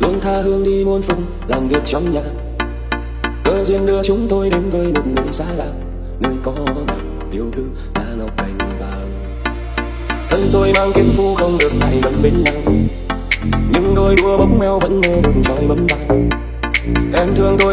luôn tha hương đi muôn phương, làm việc trong nhà. Cơ duyên đưa chúng tôi đến với một người xa lạ người có nàng yêu thương là ngọc cành vàng. Thân tôi mang kiếm phu không được lại gần bên nhau. Nhưng đôi đua bóng meo vẫn mơ đường trời bấm vàng em thương tôi